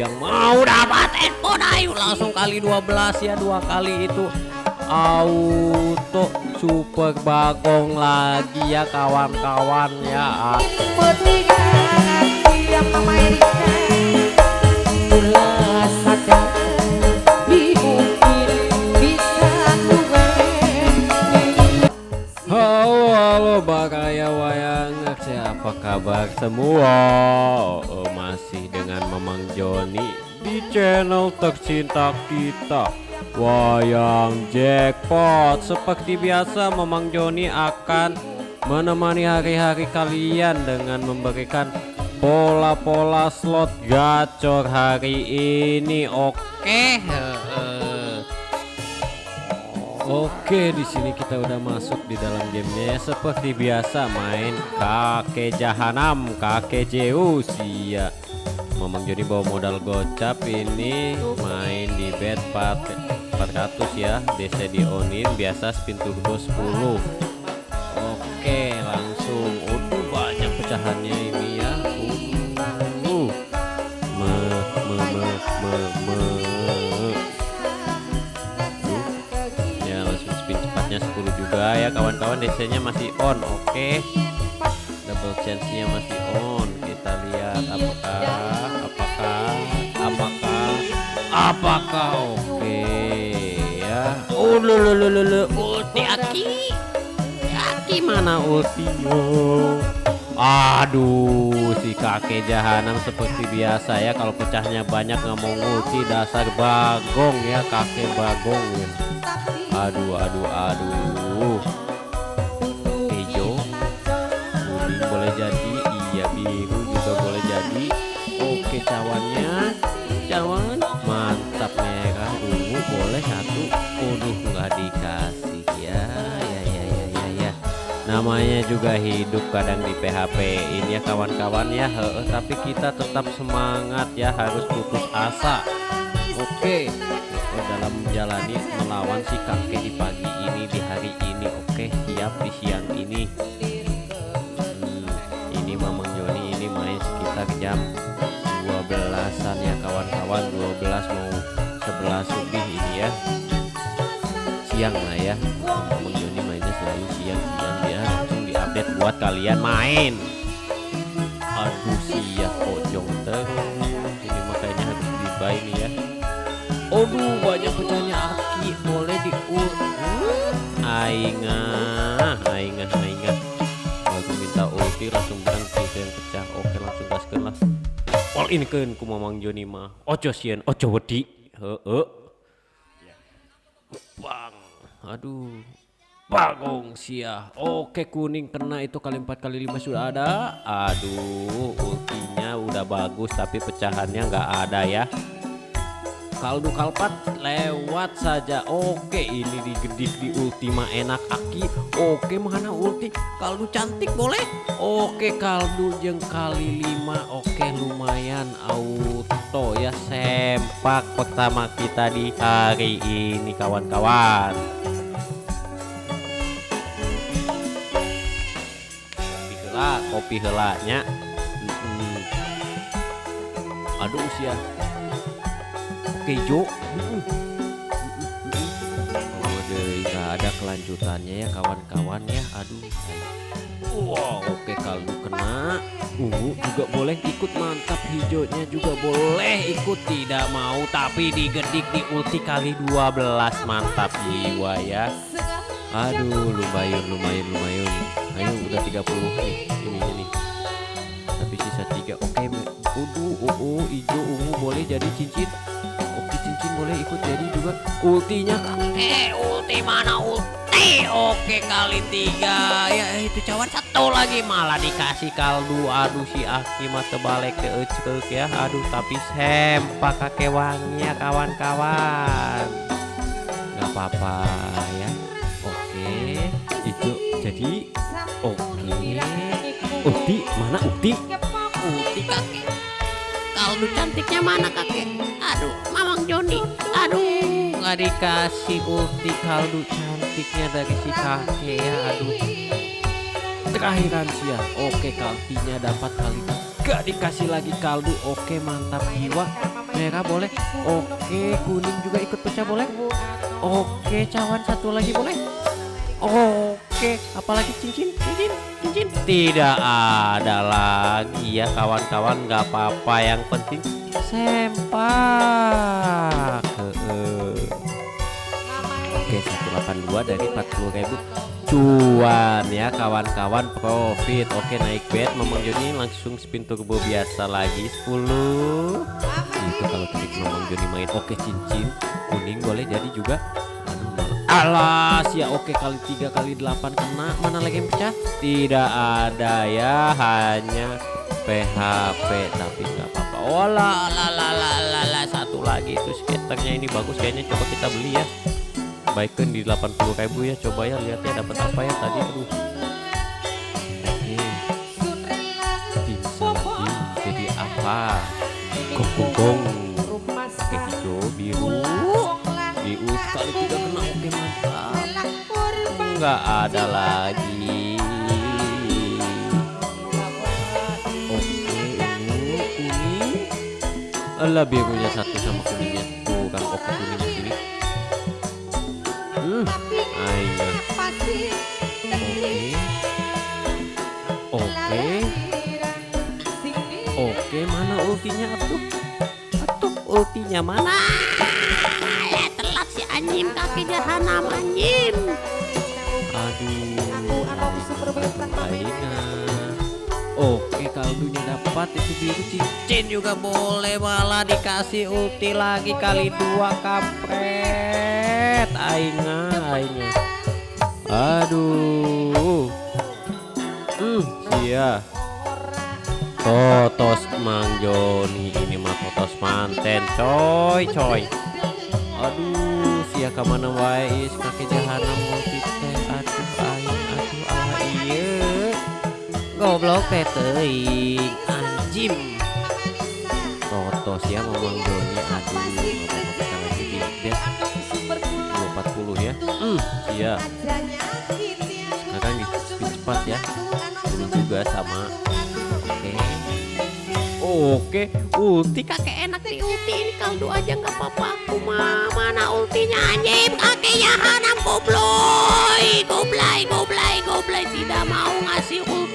yang mau dapat ayo langsung kali 12 ya dua kali itu auto super bagong lagi ya kawan-kawan ya. Halo halo Bakaya Wayang Siapa kabar semua Joni. Di channel tercinta kita Wayang Jackpot. Seperti biasa Mamang Joni akan Menemani hari-hari kalian Dengan memberikan Pola-pola slot gacor hari ini. Oke. Oke, di sini kita udah masuk di dalam gamenya. Ya seperti biasa main kakek jahanam, kakek Zeus. Ya. Memang jadi bawa modal gocap ini main di bet 4 400 ya. DC di onin biasa spin turbo 10. Oke, langsung. Udah banyak pecahannya ini ya. Uh. Me me me me me. Tuh. Ya langsung spin cepatnya 10 juga ya kawan-kawan DC nya masih on oke double chance nya masih on kita lihat apakah apakah oke ya. Oh lu lu lu lu lu. Ulti aki. Aki mana ultinya Aduh, si kakek jahanam seperti biasa ya. Kalau pecahnya banyak nggak mau ulti, dasar bagong ya, kakek bagong. Ya. Aduh, aduh, aduh. Hijau, kuning boleh jadi, iya biru juga boleh jadi. Oke, cawannya, Namanya juga hidup kadang di PHP ini ya kawan-kawan ya. Heeh, tapi kita tetap semangat ya, harus putus asa. Oke, oh, dalam menjalani melawan si kakek di pagi ini di hari ini. Oke, siap di siang ini. Hmm, ini Mamang Joni ini main sekitar jam 12-an ya kawan-kawan 12 mau 11 lebih ini ya siang lah ya Mamang Joni mainnya selalu dia diupdate buat kalian main. Aduh siap pojong terus ini makanya harus dibuy nih ya. Aduh banyak pecahnya aki. Boleh di Aingah Aingah Aingah Aku minta ulti langsung bilang itu yang pecah. Oke langsung gaskan lah All in kan ku mamang Joni mah. Ojo sieun ojo wedi. Heeh. Bang. Aduh Bagong sia Oke kuning kena itu kali 4 kali 5 sudah ada. Aduh ultinya udah bagus tapi pecahannya nggak ada ya. Kaldu kalpat lewat saja. Oke ini digedik di ultima enak aki. Oke mana ulti? Kaldu cantik boleh? Oke kaldu jeng kali lima. Oke lumayan. Auto ya sempak pertama kita di hari ini kawan-kawan kopi helanya. Mm-mm. aduh usia. Kejo oh deh nggak ada kelanjutannya ya kawan-kawan ya. Aduh. Wow oke kaldu kena ungu juga boleh ikut mantap hijaunya juga boleh ikut. Tidak mau tapi digedik di ulti kali 12 mantap jiwa ya aduh lumayan lumayan lumayan. Ayo udah 30 nih ini ini. Tapi sisa tiga. Oke udu uh, hijau ungu boleh jadi cincin. Oke cincin boleh ikut jadi juga. Ultinya kakek ulti mana ulti? Oke kali tiga. Ya itu cawan satu lagi. Malah dikasih kaldu. Aduh si Aki mah terbalik ke ecek ya. Aduh tapi sempak kakek wangi ya kawan-kawan. Nggak apa-apa ya mana ulti ulti kakek. Kaldu cantiknya mana kakek? Aduh mamang Joni. Aduh. Nggak dikasih ulti kaldu cantiknya dari si kakek ya aduh. Terakhiran sih ya oke kaltinya dapat kali gak dikasih lagi kaldu. Oke mantap jiwa. Merah boleh. Oke kuning juga ikut pecah boleh. Oke cawan satu lagi boleh. Oke apalagi cincin? Cincin cincin tidak ada lagi ya kawan-kawan. Nggak apa-apa yang penting sempak. Oke 182 dari 40.000 cuan ya kawan-kawan profit. Oke naik bet Mamang Joni langsung spin turbo biasa lagi 10 itu kalau klik Mamang Joni main. Oke cincin kuning boleh jadi juga Alas ya oke kali 3 kali 8 kena. Mana lagi yang pecah? Tidak ada ya. Hanya PHP tapi nggak apa-apa. Oh la la la la la la. Satu lagi itu skaternya ini bagus. Kayaknya coba kita beli ya. Baikkan di 80.000 ya. Coba ya. Lihat ya. Dapat apa ya tadi. Aduh. Oke. Bisa lagi jadi apa nggak ada lagi. Oke ungu kuning Alah birunya satu sama kuningnya tuh kan oke kuningnya sini? Hmm ayo. Oke. Oke oke mana ultinya? Atuh atuh ultinya mana? Telat si anjing kaki jahanam anjing Oke kaldunya dapat itu biru cincin juga boleh malah dikasih ulti lagi kali dua kampret. Aina Aina Aduh. Hmm sia Totos Mang Joni ini mah totos manten coy coy. Aduh sia ke mana wae is kaki jahanam multi goblok teh teuing anjim totos ya memang Doni aduh kita lagi di bed 240 ya. Hmm. Iya. Sekarang di speed cepat ya. Dulu juga sama. Oke. Oke, ulti kakek enak nih ulti ini. Kaldu aja nggak apa-apa. Kuma mana ultinya anjing? Kakek jahanam goblay, goblay, goblay, goblay tidak mau ngasih ulti.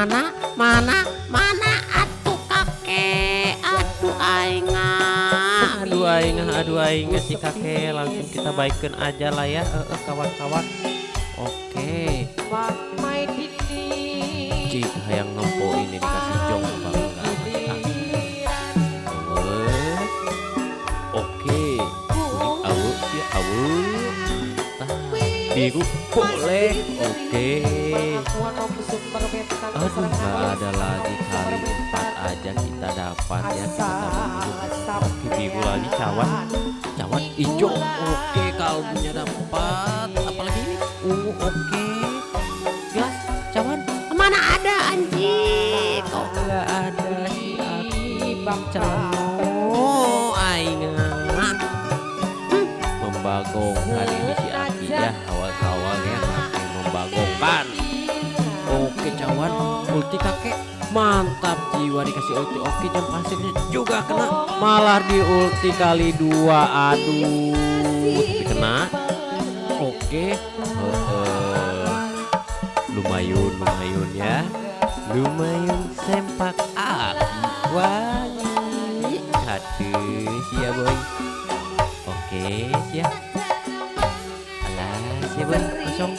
Mana, mana, mana? Atuh kakek, atuh aingah aduh aing aduh aing si kakek langsung kita baikkan aja lah ya. Eh, eh, kawan-kawan. Oke. Cik yang ngempo ini dikasih jong bang biru boleh? Oke. Aduh nggak ada lagi kali empat aja kita dapat ya kita oke biru lagi cawan. Cawan hijau. Oke kaldunya dapat. Apalagi ini? Ungu oke. Gelas cawan. Mana ada anjing? Kok nggak ada si Aki bang cano aingan Hmm, membagongkan ini ulti kakek. Mantap jiwa dikasih ulti. Oke jam pasirnya juga kena. Malah di ulti kali dua aduh. Tapi kena. Oke. Heeh. lumayan lumayan ya. Lumayan sempak api wangi. Aduh sia boy. Oke sia alah sia boy kosong.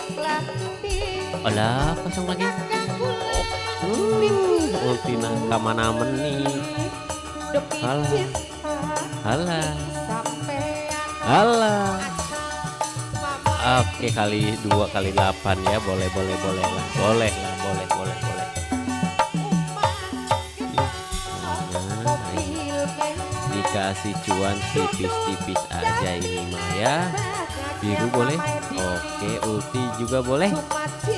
Alah kosong lagi? Uh, ulti nangka mana meni Halah Halah Halah Oke kali dua kali delapan ya. Boleh boleh boleh lah. Boleh lah boleh boleh boleh. Nah, dikasih cuan tipis-tipis aja ini mah ya. Biru boleh Oke ulti juga boleh.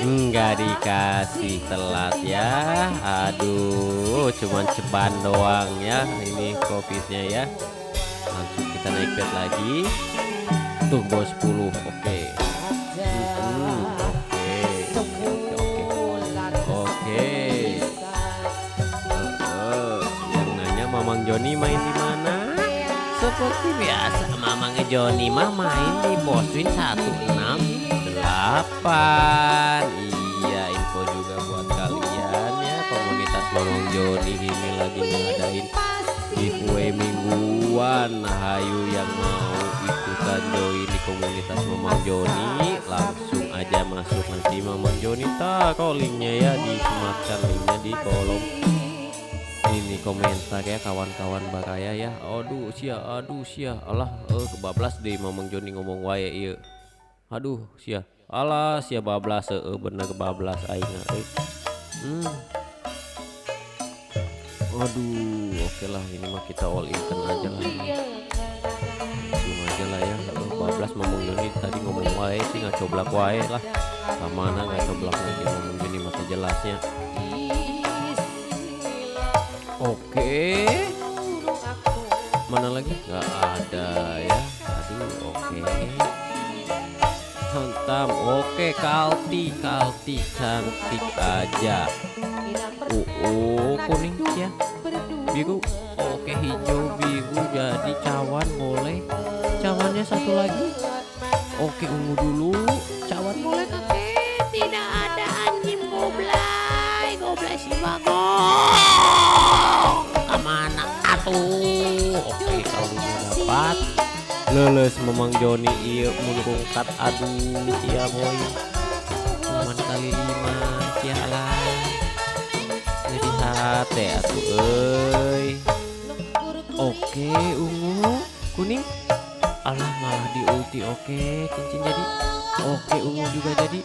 Enggak dikasih telat ya. Aduh cuman ceban doang ya Ini kopisnya ya. Langsung kita naik bed lagi. Tuh bos 10 Oke. Hmm, okay. Joni main di seperti biasa Mamang Joni mah main di poswin 168 iya info juga buat kalian ya. Komunitas Mamang Joni ini lagi ngadain giveaway mingguan. Nah ayo yang mau ikutan join di komunitas Mamang Joni langsung aja masuk nanti Mamang Joni. Tak linknya ya disematkan linknya di kolom ini komentar ya kawan-kawan baraya ya. Aduh sia aduh sia. Allah eh kebablas deh Mamang Joni ngomong wae iya. Aduh sia. Allah sia bablas eh bener kebablas aing eh. Hmm. aduh oke lah ini mah kita all in aja lah. Langsung aja lah ya. Eh, bablas Mamang Joni tadi ngomong wae sih nggak coblak wae lah. Ke mana nggak coblak lagi Mamang Joni mata jelasnya Oke. Mana lagi? Gak ada ya. Aduh, oke. Hantam. Oke, Kalti, Kalti cantik aja. Oh, oh kuning ya. Biru. Oke, hijau biru jadi cawan boleh. Cawannya satu lagi. Oke, ungu dulu. Cawan boleh kakek. Tidak ada anjing goblay Goblay si bagong Oke, kalau udah dapat leles memang Joni iya menurungkat aduh cia boy. Cuman kali lima cia lah. Jadi hati atuh euy. Oke ungu kuning. Alah malah di ulti oke cincin jadi. Oke ungu juga jadi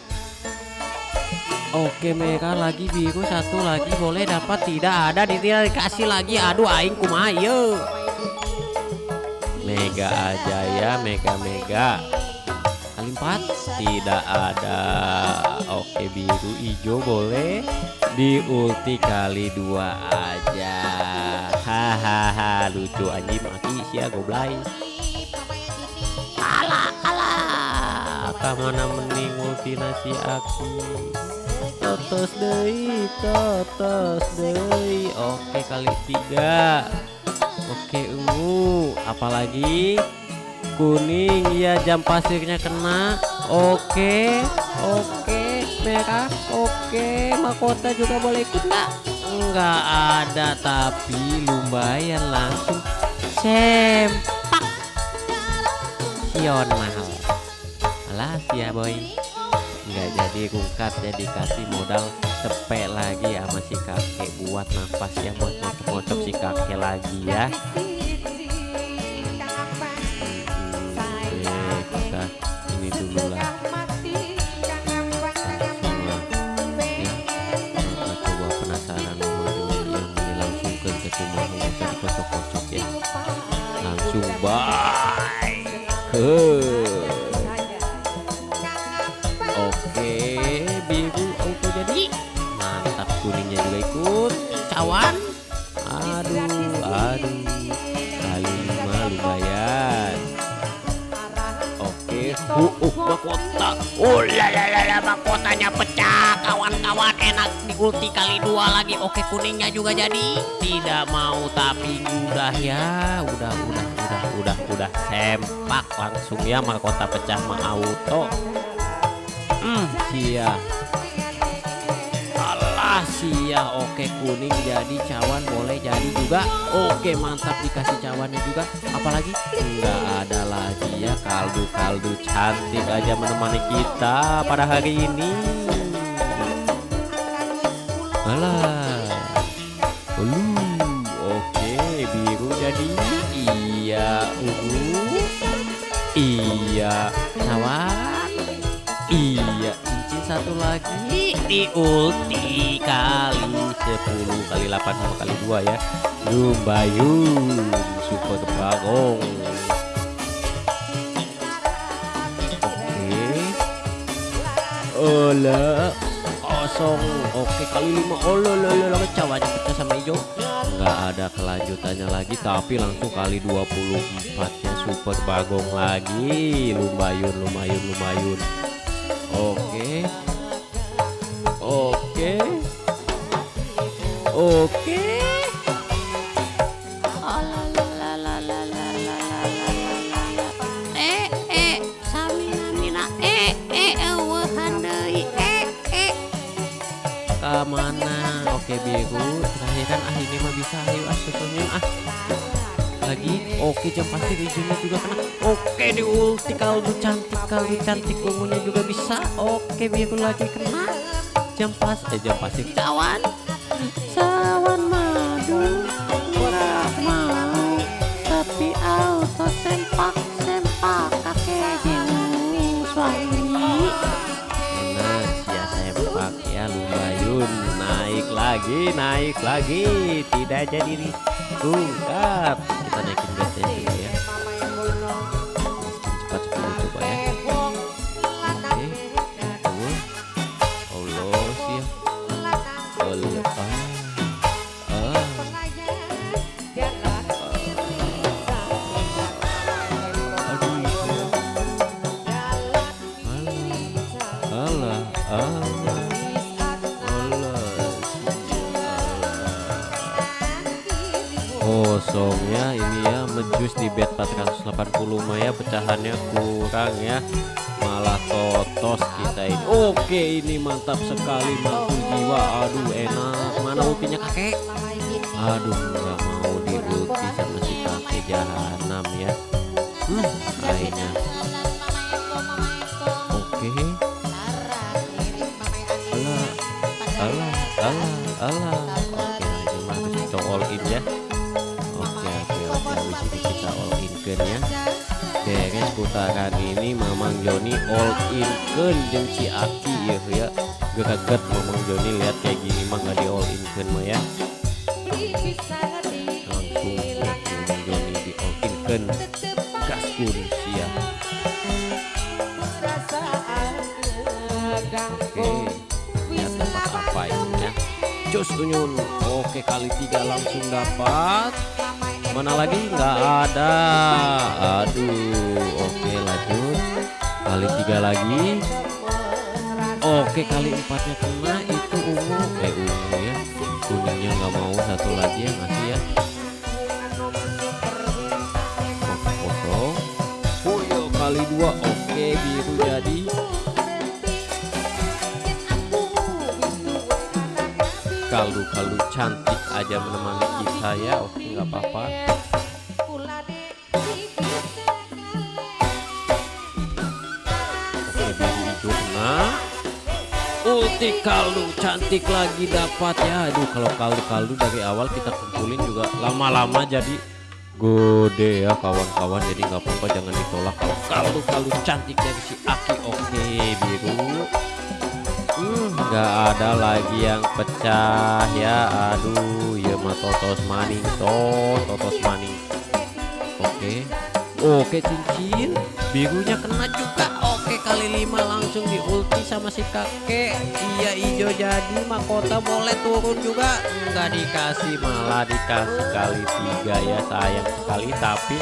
Oke merah lagi biru satu lagi boleh dapat tidak ada tidak dikasih lagi. Aduh aing kumaha ieu Mega aja ya mega mega. Kali empat. Tidak ada. Oke biru hijau boleh. Di ulti kali dua aja. Hahaha lucu anjing maki sia goblay. Alah alah. Kamana mending ulti nasi aki totos deui totos deui oke kali tiga. Oke ungu. Apalagi? Kuning. Ya jam pasirnya kena. Oke oke. Merah. Oke mahkota juga boleh ikut nggak nggak ada tapi lumayan langsung. Sempak. Mahal. Alas ya boy nggak jadi rungkat jadi kasih modal cepet lagi sama si kakek. Buat nafas ya buat mocok-mocok si kakek lagi ya. Hmm, kita ini dulu lah. Langsung Oke, kuningnya juga jadi. Tidak mau tapi udah ya, udah, udah, udah, udah, udah sempak langsung ya mahkota pecah mah auto. Hmm, sia. Alah sia. Oke kuning jadi cawan boleh jadi juga. Oke mantap dikasih cawannya juga. Apalagi nggak ada lagi ya kaldu kaldu cantik aja menemani kita pada hari ini. Alah. Iya Iya, cincin satu lagi di ulti kali 10 kali 8 sama kali 2 ya. Lumbayun super bagong. Oke. Ola kosong. Oke kali 5. Ola la la la cawannya pecah sama hijau nggak ada kelanjutannya lagi tapi langsung kali 24 nya super bagong lagi. Lumayun lumayun lumayun oke. Oke. Oke. Okay. oke okay. Oke biru ini mah bisa ayo ah senyum ah. Lagi oke jam pasir hijaunya juga kena. Oke di ulti kaldu cantik kaldu cantik ungunya juga bisa. Oke biru lagi kena. Jam pas eh jam pasir cawan lagi naik lagi tidak jadi tungkat. Kita naikin bednya 480 mah ya pecahannya kurang ya. Malah totos kita ini. Oke ini mantap sekali mantul jiwa. Aduh enak. Mana ultinya kakek? Aduh nggak mau di ulti sama si kakek jahanam ya. Hmm akhirnya. Oke. Alah alah alah alah. Oke ini mah kita all in ya. Oke oke oke habis ini kita all in kan ya beres putaran ini Mamang Joni all in kan si Aki ya ya geget Mamang Joni lihat kayak gini mah nggak di all in kan mah ya. Langsung ya Mamang Joni di all in kan. Gaskun sia oke lihat dapat apa ini ya. Jos Unyun oke kali tiga langsung dapat mana lagi? Nggak ada. Aduh oke lanjut. Kali tiga lagi. Oke kali empatnya kena itu ungu. Eh ungu ya. Kuningnya nggak mau satu lagi yang ngasih ya. Kosong. Oh iya kali dua. Oke biru jadi kaldu-kaldu cantik aja menemani kita ya. Oke nggak apa-apa. Oke biru ulti kaldu cantik lagi dapat ya. Aduh kalau kaldu-kaldu dari awal kita kumpulin juga lama-lama jadi gede ya kawan-kawan. Jadi nggak apa-apa jangan ditolak. Kalau kaldu-kaldu cantik dari si Aki oke biru Hmm, nggak ada lagi yang pecah ya. Aduh ya mah totos maning toh totos maning. Oke. Oke cincin. Birunya kena juga. Oke kali lima langsung di ulti sama si kakek. Iya hijau jadi mahkota boleh turun juga. Nggak dikasih malah dikasih kali tiga ya sayang sekali. Tapi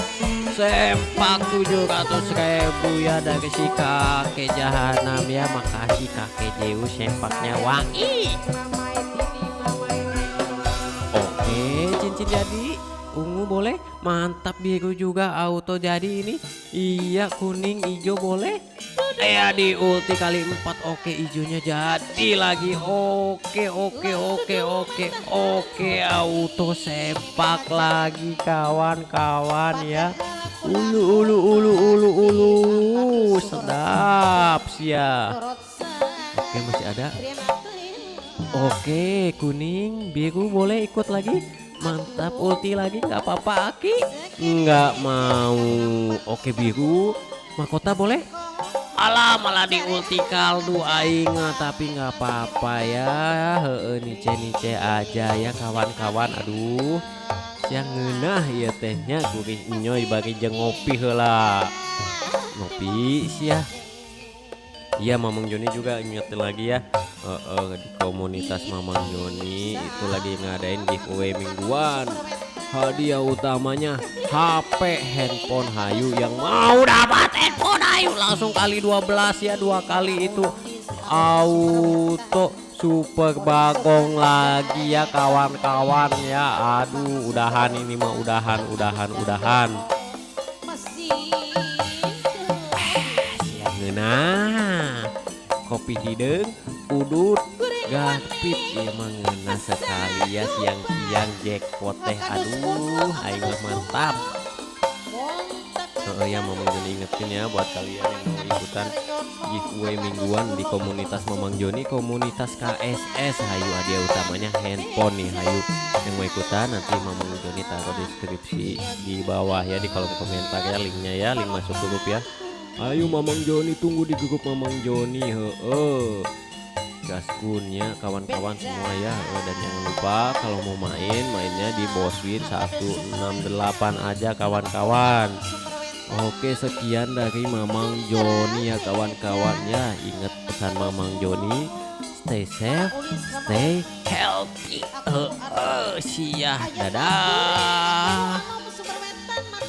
sempak 700 ribu ya dari si kakek jahanam ya. Makasih kakek Zeus sempaknya wangi. Oke cincin jadi ungu boleh? Mantap biru juga. Auto jadi ini. Iya kuning hijau boleh? Ya di ulti kali empat. Oke hijaunya jadi lagi. Oke oke oke oke. Oke auto sepak lagi kawan-kawan ya. Ulu ulu ulu ulu ulu. Sedap sia. Oke masih ada. Oke kuning. Biru boleh ikut lagi mantap ulti lagi nggak apa-apa Aki. Nggak mau. Oke biru. Mahkota boleh? Alah malah di ulti kaldu aing tapi nggak apa-apa ya. Heeh nice nice aja ya kawan-kawan. Aduh yang ngeunah ya tehnya gurih nyoy bagi jeung ngopi heula. Ngopi sia Iya Mamang Joni juga ingetin lagi ya. Eh, eh, di komunitas Mamang Joni itu lagi ngadain giveaway mingguan. Hadiah utamanya HP handphone Hayu yang mau dapat handphone Hayu. Langsung kali 12 ya dua kali itu. Auto super bagong lagi ya kawan-kawan ya. Aduh udahan ini mah udahan udahan udahan kopi hidung udut gapit ya mangena sekali ya siang-siang jackpot teh. Aduh mah mantap. Heeh ya Joni ingetin ya buat kalian yang mau ikutan giveaway mingguan di komunitas Mamang Joni komunitas KSS hayu hadiah utamanya handphone nih hayu. Yang mau ikutan nanti Mamang Joni taruh deskripsi di bawah ya di kolom komentar ya linknya ya link masuk grup ya ayo Mamang Joni tunggu di grup Mamang Joni heeh. Gaskunnya kawan-kawan semua ya. Dan jangan lupa kalau mau main mainnya di Boswin 168 aja kawan-kawan. Oke sekian dari Mamang Joni ya kawan-kawan ya. Ingat pesan Mamang Joni stay safe stay healthy. Eh eh, siah dadah